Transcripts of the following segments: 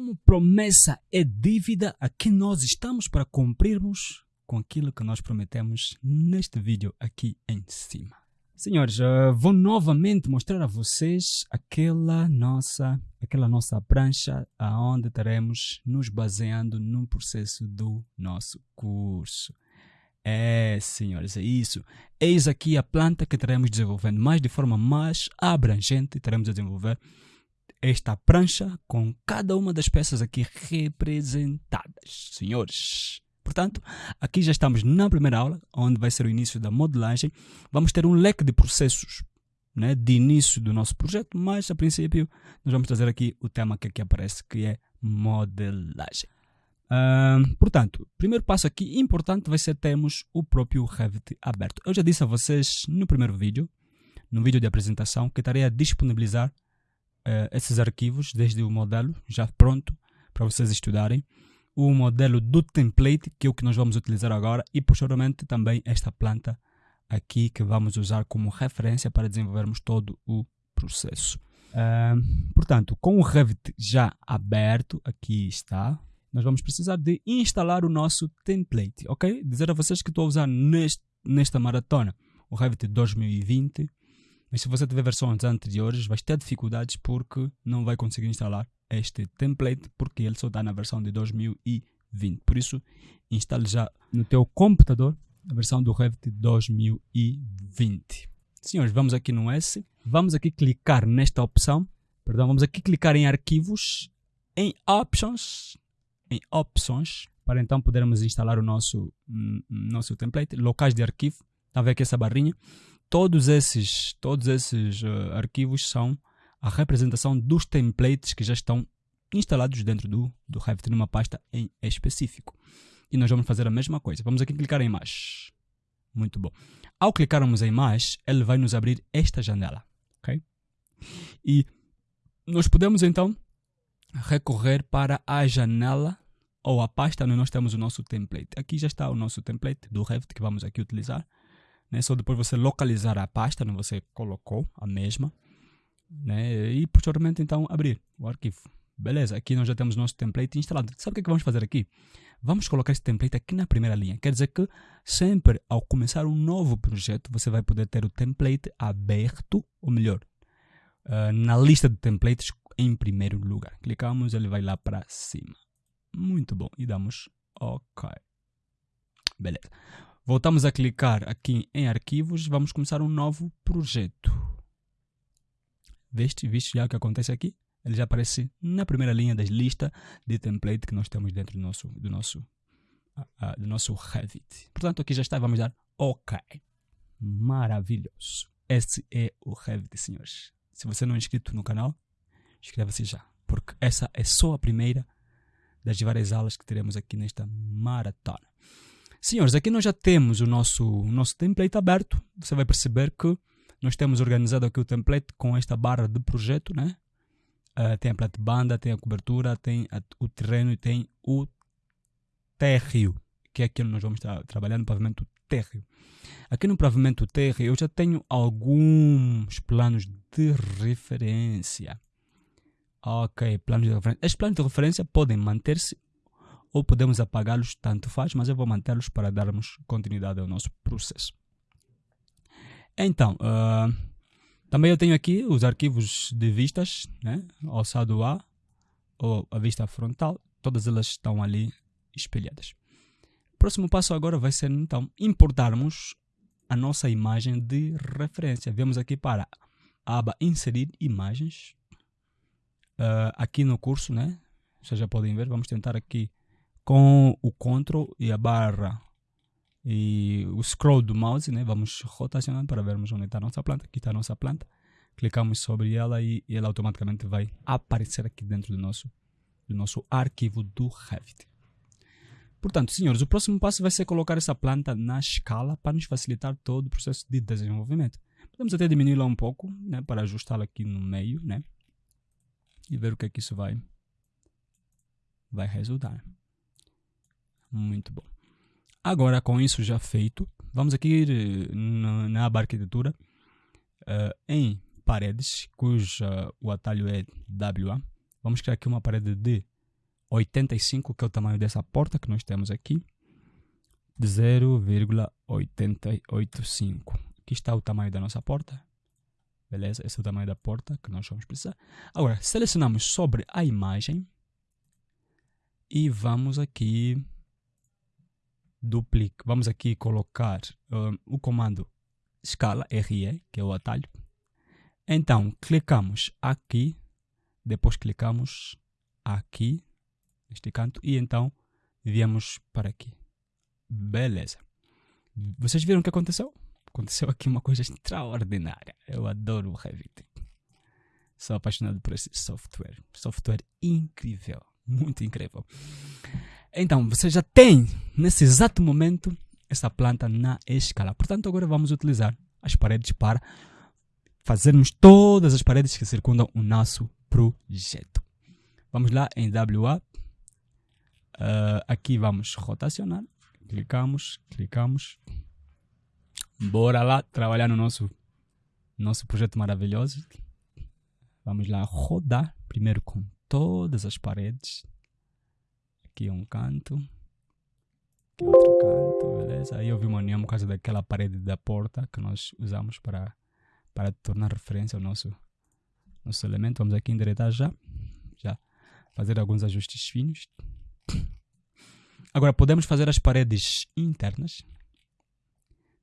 como promessa é dívida, aqui nós estamos para cumprirmos com aquilo que nós prometemos neste vídeo aqui em cima. Senhores, uh, vou novamente mostrar a vocês aquela nossa, aquela nossa prancha aonde estaremos nos baseando no processo do nosso curso. É, senhores, é isso. Eis aqui a planta que estaremos desenvolvendo, mas de forma mais abrangente teremos a desenvolver esta prancha com cada uma das peças aqui representadas, senhores. Portanto, aqui já estamos na primeira aula, onde vai ser o início da modelagem. Vamos ter um leque de processos né, de início do nosso projeto, mas a princípio nós vamos trazer aqui o tema que aqui aparece, que é modelagem. Uh, portanto, primeiro passo aqui importante vai ser termos o próprio Revit aberto. Eu já disse a vocês no primeiro vídeo, no vídeo de apresentação, que estarei a disponibilizar uh, esses arquivos desde o modelo já pronto para vocês estudarem o modelo do template, que é o que nós vamos utilizar agora, e posteriormente também esta planta aqui que vamos usar como referência para desenvolvermos todo o processo. Uh, portanto, com o Revit já aberto, aqui está, nós vamos precisar de instalar o nosso template, ok? Dizer a vocês que estou a usar neste, nesta maratona o Revit 2020, mas se você tiver versões anteriores, vai ter dificuldades porque não vai conseguir instalar este template porque ele só está na versão de 2020. Por isso, instale já no teu computador a versão do Revit 2020. Senhores, vamos aqui no S, vamos aqui clicar nesta opção, perdão, vamos aqui clicar em arquivos, em options, em opções, para então podermos instalar o nosso, hum, nosso template, locais de arquivo, está a ver aqui essa barrinha, todos esses, todos esses uh, arquivos são a representação dos templates que já estão instalados dentro do, do Revit numa pasta em específico. E nós vamos fazer a mesma coisa. Vamos aqui clicar em mais. Muito bom. Ao clicarmos em mais, ele vai nos abrir esta janela. ok? E nós podemos então recorrer para a janela ou a pasta onde nós temos o nosso template. Aqui já está o nosso template do Revit que vamos aqui utilizar. Né? Só depois você localizar a pasta onde você colocou a mesma né? e posteriormente então abrir o arquivo. Beleza, aqui nós já temos nosso template instalado. Sabe o que, é que vamos fazer aqui? Vamos colocar esse template aqui na primeira linha. Quer dizer que sempre ao começar um novo projeto, você vai poder ter o template aberto, ou melhor, uh, na lista de templates em primeiro lugar. Clicamos, ele vai lá para cima. Muito bom. E damos OK. Beleza. Voltamos a clicar aqui em arquivos. Vamos começar um novo projeto. Viste, viste já o que acontece aqui? Ele já aparece na primeira linha das listas de template que nós temos dentro do nosso, do nosso, uh, do nosso Revit. Portanto, aqui já está, vamos dar OK. Maravilhoso. Esse é o Revit, senhores. Se você não é inscrito no canal, inscreva-se já, porque essa é só a primeira das várias aulas que teremos aqui nesta maratona. Senhores, aqui nós já temos o nosso, o nosso template aberto. Você vai perceber que nós temos organizado aqui o template com esta barra de projeto, né? Uh, tem a plate-banda, tem a cobertura, tem a, o terreno e tem o térreo, que é aquilo que nós vamos estar trabalhando no pavimento térreo. Aqui no pavimento térreo eu já tenho alguns planos de referência. Ok, planos de referência. Estes planos de referência podem manter-se ou podemos apagá-los, tanto faz, mas eu vou mantê-los para darmos continuidade ao nosso processo. Então, uh, também eu tenho aqui os arquivos de vistas, né? alçado A ou a vista frontal, todas elas estão ali espelhadas. O próximo passo agora vai ser então importarmos a nossa imagem de referência. Vemos aqui para a aba inserir imagens. Uh, aqui no curso, né? Vocês já podem ver, vamos tentar aqui com o Ctrl e a barra e o scroll do mouse, né? Vamos rotacionando para vermos onde está a nossa planta. Aqui está a nossa planta. Clicamos sobre ela e ela automaticamente vai aparecer aqui dentro do nosso, do nosso arquivo do Revit. Portanto, senhores, o próximo passo vai ser colocar essa planta na escala para nos facilitar todo o processo de desenvolvimento. Podemos até diminuí-la um pouco, né, para ajustá-la aqui no meio, né, e ver o que é que isso vai, vai resultar. Muito bom. Agora, com isso já feito, vamos aqui eh, na, na aba arquitetura, uh, em paredes, cuja o atalho é WA. Vamos criar aqui uma parede de 0,85, que é o tamanho dessa porta que nós temos aqui. De 0,885. Aqui está o tamanho da nossa porta. Beleza? Esse é o tamanho da porta que nós vamos precisar. Agora, selecionamos sobre a imagem e vamos aqui duplicar. Vamos aqui colocar um, o comando escala RE, que é o atalho. Então, clicamos aqui, depois clicamos aqui, neste canto, e então viemos para aqui. Beleza. Vocês viram o que aconteceu? Aconteceu aqui uma coisa extraordinária. Eu adoro o Revit. Sou apaixonado por esse software. Software incrível. Muito incrível. Então, você já tem, nesse exato momento, essa planta na escala. Portanto, agora vamos utilizar as paredes para fazermos todas as paredes que circundam o nosso projeto. Vamos lá em WA. Uh, aqui vamos rotacionar. Clicamos, clicamos. Bora lá trabalhar no nosso, nosso projeto maravilhoso. Vamos lá rodar primeiro com todas as paredes. Aqui um canto. Aqui outro canto, beleza? Aí vi uma união por causa daquela parede da porta que nós usamos para, para tornar referência ao nosso, nosso elemento. Vamos aqui endireitar já. Já fazer alguns ajustes finos. Agora podemos fazer as paredes internas.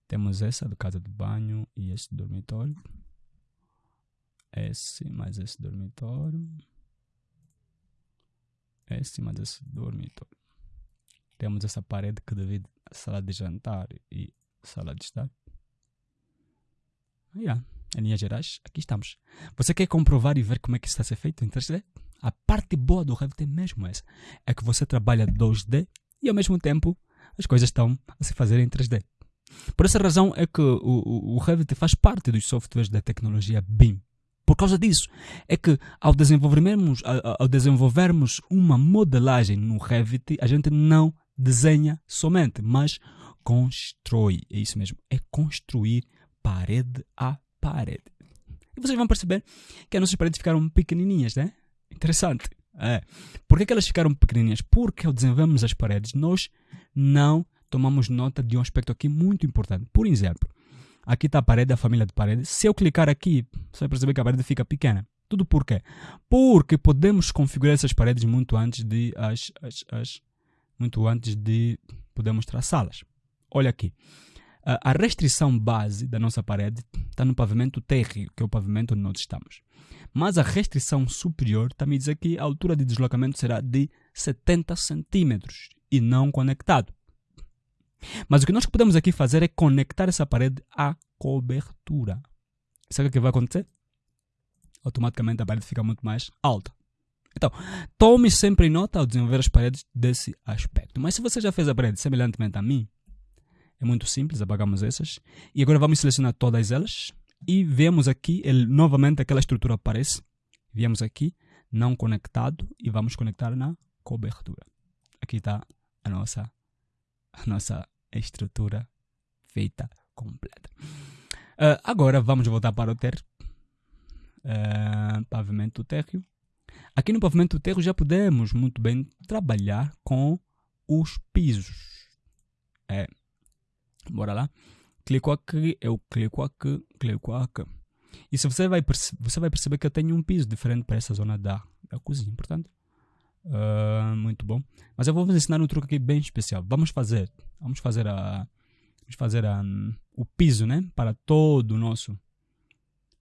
Temos essa do casa de banho e esse dormitório. Esse mais esse dormitório. Esse mais esse dormitório. Temos essa parede que divide a sala de jantar e sala de estar. Yeah. Em linhas gerais, aqui estamos. Você quer comprovar e ver como é que está a ser feito em 3D? A parte boa do Revit é mesmo essa. É que você trabalha 2D e ao mesmo tempo as coisas estão a se fazer em 3D. Por essa razão é que o, o, o Revit faz parte dos softwares da tecnologia BIM. Por causa disso, é que ao desenvolvermos, ao desenvolvermos uma modelagem no Revit, a gente não desenha somente, mas constrói. É isso mesmo, é construir parede a parede. E vocês vão perceber que as nossas paredes ficaram pequenininhas, né? Interessante. É. Por que, que elas ficaram pequenininhas? Porque ao desenvolvermos as paredes, nós não tomamos nota de um aspecto aqui muito importante. Por exemplo, aqui está a parede, a família de paredes. Se eu clicar aqui, você vai perceber que a parede fica pequena. Tudo por quê? Porque podemos configurar essas paredes muito antes de as, as, as muito antes de podermos traçá-las. Olha aqui. A restrição base da nossa parede está no pavimento térreo, que é o pavimento onde nós estamos. Mas a restrição superior está me dizer que a altura de deslocamento será de 70 centímetros e não conectado. Mas o que nós podemos aqui fazer é conectar essa parede à cobertura. Sabe o que vai acontecer? Automaticamente a parede fica muito mais alta. Então, tome sempre nota ao desenvolver as paredes desse aspecto. Mas se você já fez a parede semelhantemente a mim, é muito simples, apagamos essas. E agora vamos selecionar todas elas. E vemos aqui, ele, novamente aquela estrutura aparece. Viemos aqui, não conectado, e vamos conectar na cobertura. Aqui está a nossa a nossa estrutura feita completa. Uh, agora vamos voltar para o térreo. Uh, pavimento térreo. Aqui no pavimento térreo já podemos muito bem trabalhar com os pisos. É. Bora lá. Clico aqui, eu clico aqui, clico aqui. E se você vai, você vai perceber que eu tenho um piso diferente para essa zona da, da cozinha. Portanto, Uh, muito bom. Mas eu vou vos ensinar um truque aqui bem especial. Vamos fazer, vamos fazer a, vamos fazer a, um, o piso, né, para todo o nosso,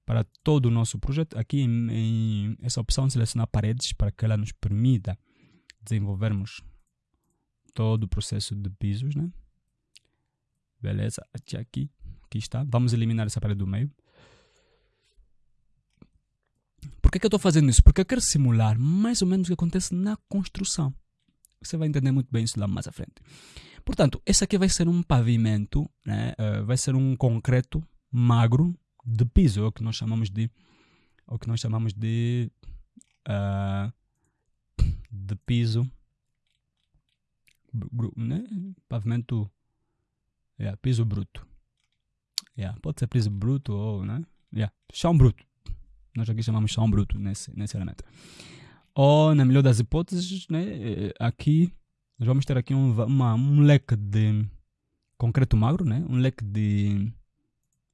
para todo o nosso projeto. Aqui em, em essa opção selecionar paredes para que ela nos permita desenvolvermos todo o processo de pisos, né? Beleza, aqui, aqui, aqui está. Vamos eliminar essa parede do meio. Por que, que eu estou fazendo isso? Porque eu quero simular mais ou menos o que acontece na construção. Você vai entender muito bem isso lá mais à frente. Portanto, esse aqui vai ser um pavimento, né? Uh, vai ser um concreto magro de piso, é o que nós chamamos de, é o que nós chamamos de, uh, de piso, né? Pavimento, yeah, piso bruto. Yeah, pode ser piso bruto ou, né? Yeah, chão bruto. Nós aqui chamamos chão bruto nesse, nesse elemento. Ou, na melhor das hipóteses, né, eh, aqui nós vamos ter aqui um, uma, um leque de concreto magro, né, um leque de,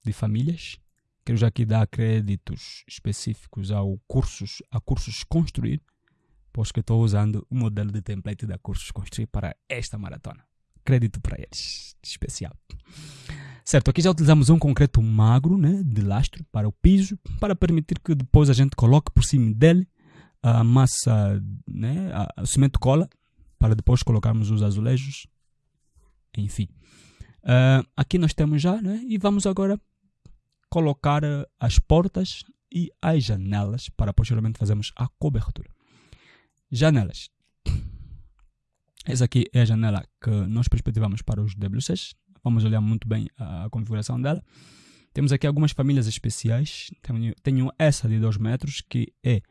de famílias. Quero já aqui dar créditos específicos ao cursos, a cursos construir, pois que estou usando o modelo de template da cursos construir para esta maratona. Crédito para eles, especial. Certo, aqui já utilizamos um concreto magro, né, de lastro para o piso, para permitir que depois a gente coloque por cima dele a massa, né, o cimento cola, para depois colocarmos os azulejos. Enfim. Uh, aqui nós temos já, né, e vamos agora colocar as portas e as janelas para posteriormente fazermos a cobertura. Janelas. Essa aqui é a janela que nós perspectivamos para os WCs. Vamos olhar muito bem a configuração dela. Temos aqui algumas famílias especiais. Tenho, tenho essa de 2 metros, que é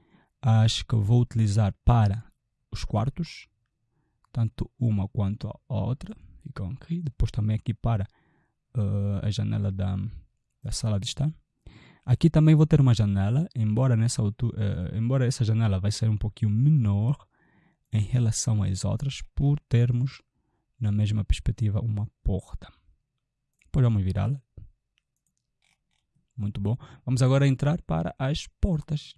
as que vou utilizar para os quartos, tanto uma quanto a outra. Ficam aqui. Depois também aqui para uh, a janela da, da sala de estar. Aqui também vou ter uma janela, embora, nessa altura, uh, embora essa janela vai ser um pouquinho menor em relação às outras, por termos na mesma perspectiva uma porta. Depois vamos virá-la. Muito bom. Vamos agora entrar para as portas.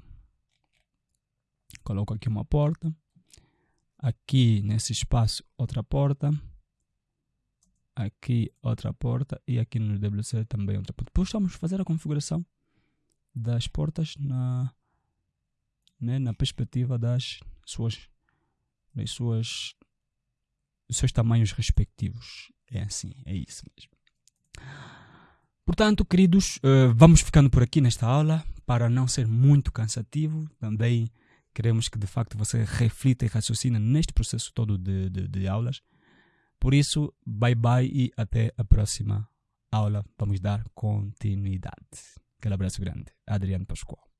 Coloco aqui uma porta. Aqui nesse espaço outra porta. Aqui outra porta. E aqui no WC também outra porta. Depois vamos fazer a configuração das portas na, né, na perspectiva das suas, das suas, dos seus tamanhos respectivos. É assim, é isso mesmo. Portanto, queridos, uh, vamos ficando por aqui nesta aula para não ser muito cansativo. Também Queremos que de facto você reflita e raciocine neste processo todo de, de, de aulas. Por isso, bye bye e até a próxima aula. Vamos dar continuidade. Aquele abraço grande. Adriano Pascoal.